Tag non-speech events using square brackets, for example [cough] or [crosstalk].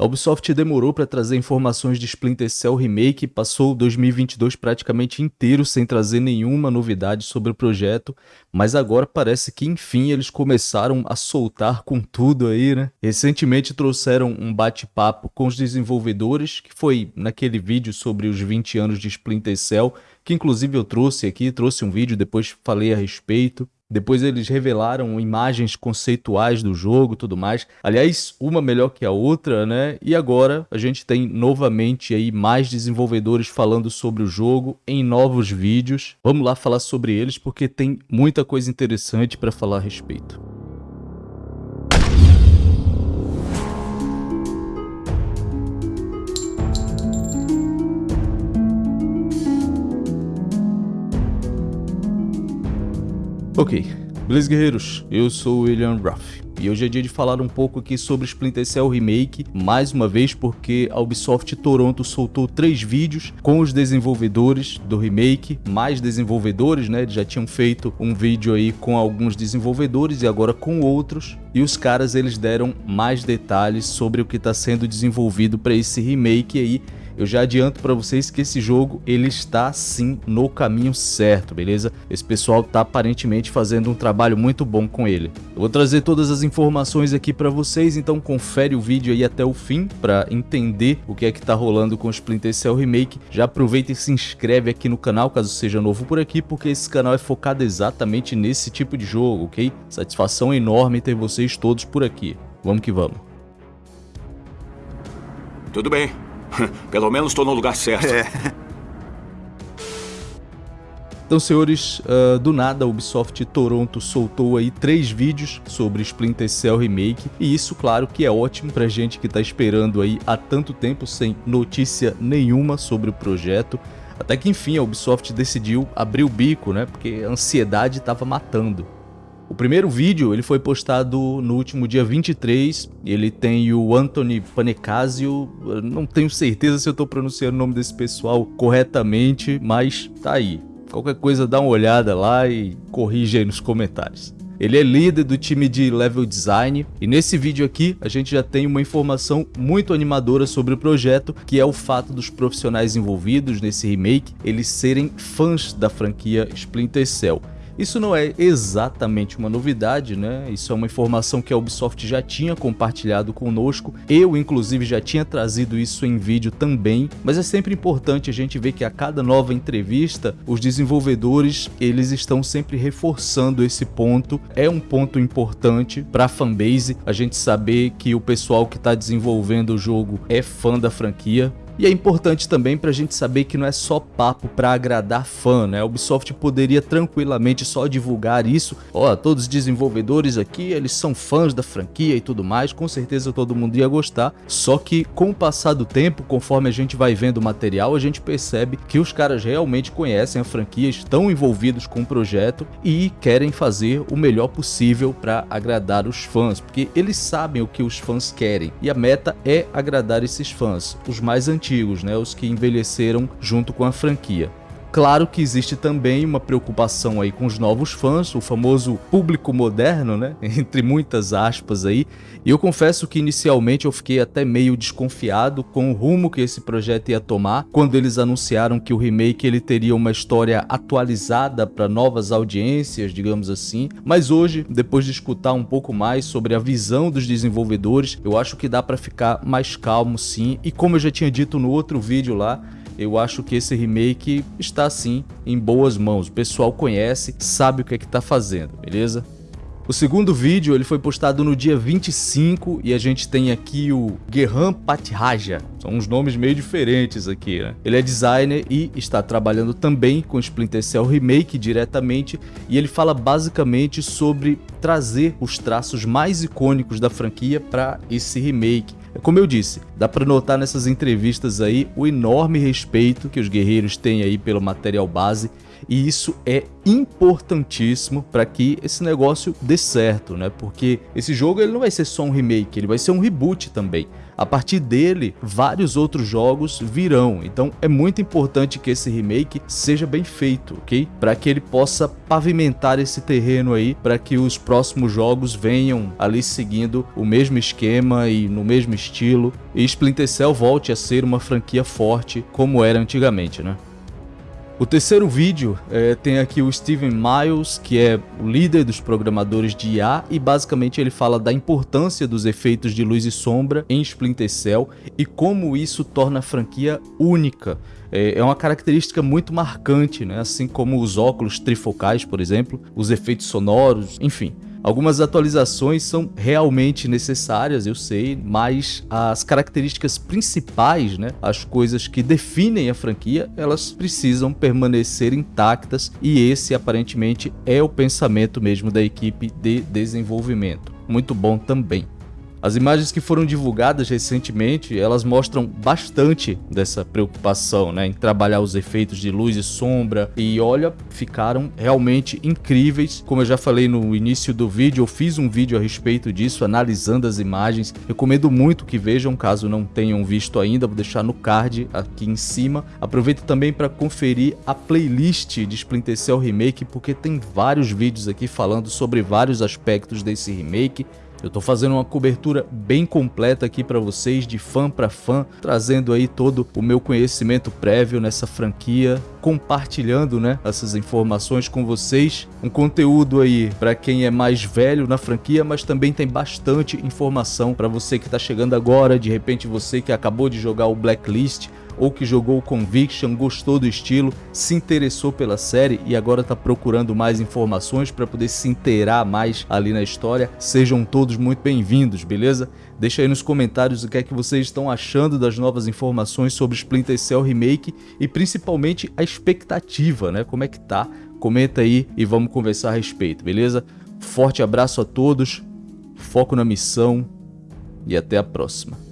A Ubisoft demorou para trazer informações de Splinter Cell Remake, passou 2022 praticamente inteiro sem trazer nenhuma novidade sobre o projeto, mas agora parece que enfim eles começaram a soltar com tudo aí, né? Recentemente trouxeram um bate-papo com os desenvolvedores, que foi naquele vídeo sobre os 20 anos de Splinter Cell, que inclusive eu trouxe aqui, trouxe um vídeo, depois falei a respeito. Depois eles revelaram imagens conceituais do jogo e tudo mais. Aliás, uma melhor que a outra, né? E agora a gente tem novamente aí mais desenvolvedores falando sobre o jogo em novos vídeos. Vamos lá falar sobre eles porque tem muita coisa interessante para falar a respeito. Ok, beleza guerreiros? Eu sou o William Ruff. E hoje é dia de falar um pouco aqui sobre Splinter Cell Remake, mais uma vez porque a Ubisoft Toronto soltou três vídeos com os desenvolvedores do remake, mais desenvolvedores, né? Eles já tinham feito um vídeo aí com alguns desenvolvedores e agora com outros. E os caras eles deram mais detalhes sobre o que está sendo desenvolvido para esse remake aí eu já adianto para vocês que esse jogo ele está sim no caminho certo, beleza? Esse pessoal tá aparentemente fazendo um trabalho muito bom com ele. Eu vou trazer todas as informações aqui para vocês, então confere o vídeo aí até o fim para entender o que é que tá rolando com o Splinter Cell Remake. Já aproveita e se inscreve aqui no canal caso seja novo por aqui, porque esse canal é focado exatamente nesse tipo de jogo, ok? Satisfação enorme ter vocês todos por aqui. Vamos que vamos. Tudo bem. [laughs] Pelo menos estou no lugar certo. É. Então, senhores, uh, do nada a Ubisoft Toronto soltou aí três vídeos sobre Splinter Cell Remake, e isso, claro, que é ótimo pra gente que tá esperando aí há tanto tempo sem notícia nenhuma sobre o projeto. Até que enfim a Ubisoft decidiu abrir o bico, né? Porque a ansiedade tava matando. O primeiro vídeo ele foi postado no último dia 23, ele tem o Anthony Panecasio, não tenho certeza se eu estou pronunciando o nome desse pessoal corretamente, mas tá aí. Qualquer coisa dá uma olhada lá e corrige aí nos comentários. Ele é líder do time de level design e nesse vídeo aqui a gente já tem uma informação muito animadora sobre o projeto, que é o fato dos profissionais envolvidos nesse remake eles serem fãs da franquia Splinter Cell. Isso não é exatamente uma novidade, né? Isso é uma informação que a Ubisoft já tinha compartilhado conosco. Eu, inclusive, já tinha trazido isso em vídeo também, mas é sempre importante a gente ver que a cada nova entrevista, os desenvolvedores, eles estão sempre reforçando esse ponto. É um ponto importante para a fanbase, a gente saber que o pessoal que está desenvolvendo o jogo é fã da franquia, e é importante também para a gente saber que não é só papo para agradar fã, né? A Ubisoft poderia tranquilamente só divulgar isso. Ó, todos os desenvolvedores aqui, eles são fãs da franquia e tudo mais, com certeza todo mundo ia gostar. Só que com o passar do tempo, conforme a gente vai vendo o material, a gente percebe que os caras realmente conhecem a franquia, estão envolvidos com o projeto e querem fazer o melhor possível para agradar os fãs, porque eles sabem o que os fãs querem e a meta é agradar esses fãs, os mais antigos antigos, né, os que envelheceram junto com a franquia. Claro que existe também uma preocupação aí com os novos fãs, o famoso público moderno, né? [laughs] Entre muitas aspas aí. E eu confesso que inicialmente eu fiquei até meio desconfiado com o rumo que esse projeto ia tomar quando eles anunciaram que o remake ele teria uma história atualizada para novas audiências, digamos assim. Mas hoje, depois de escutar um pouco mais sobre a visão dos desenvolvedores, eu acho que dá para ficar mais calmo sim. E como eu já tinha dito no outro vídeo lá, eu acho que esse remake está sim em boas mãos. O pessoal conhece, sabe o que é que está fazendo, beleza? O segundo vídeo ele foi postado no dia 25 e a gente tem aqui o Gerhan Patiraja. São uns nomes meio diferentes aqui, né? Ele é designer e está trabalhando também com Splinter Cell Remake diretamente e ele fala basicamente sobre trazer os traços mais icônicos da franquia para esse remake. Como eu disse, dá para notar nessas entrevistas aí o enorme respeito que os guerreiros têm aí pelo material base E isso é importantíssimo para que esse negócio dê certo, né? Porque esse jogo ele não vai ser só um remake, ele vai ser um reboot também. A partir dele, vários outros jogos virão. Então é muito importante que esse remake seja bem feito, ok? Para que ele possa pavimentar esse terreno aí, para que os próximos jogos venham ali seguindo o mesmo esquema e no mesmo estilo. E Splinter Cell volte a ser uma franquia forte como era antigamente, né? O terceiro vídeo é, tem aqui o Steven Miles, que é o líder dos programadores de IA, e basicamente ele fala da importância dos efeitos de luz e sombra em Splinter Cell e como isso torna a franquia única. É, é uma característica muito marcante, né? assim como os óculos trifocais, por exemplo, os efeitos sonoros, enfim. Algumas atualizações são realmente necessárias, eu sei, mas as características principais, né, as coisas que definem a franquia, elas precisam permanecer intactas e esse aparentemente é o pensamento mesmo da equipe de desenvolvimento. Muito bom também. As imagens que foram divulgadas recentemente, elas mostram bastante dessa preocupação né, em trabalhar os efeitos de luz e sombra e olha, ficaram realmente incríveis. Como eu já falei no início do vídeo, eu fiz um vídeo a respeito disso, analisando as imagens. Recomendo muito que vejam, caso não tenham visto ainda, vou deixar no card aqui em cima. Aproveito também para conferir a playlist de Splinter Cell Remake, porque tem vários vídeos aqui falando sobre vários aspectos desse remake. Eu tô fazendo uma cobertura bem completa aqui para vocês, de fã para fã, trazendo aí todo o meu conhecimento prévio nessa franquia, compartilhando, né, essas informações com vocês. Um conteúdo aí para quem é mais velho na franquia, mas também tem bastante informação para você que está chegando agora, de repente você que acabou de jogar o Blacklist, ou que jogou Conviction, gostou do estilo, se interessou pela série e agora está procurando mais informações para poder se inteirar mais ali na história, sejam todos muito bem-vindos, beleza? Deixa aí nos comentários o que é que vocês estão achando das novas informações sobre Splinter Cell Remake e principalmente a expectativa, né? Como é que tá? Comenta aí e vamos conversar a respeito, beleza? Forte abraço a todos, foco na missão e até a próxima.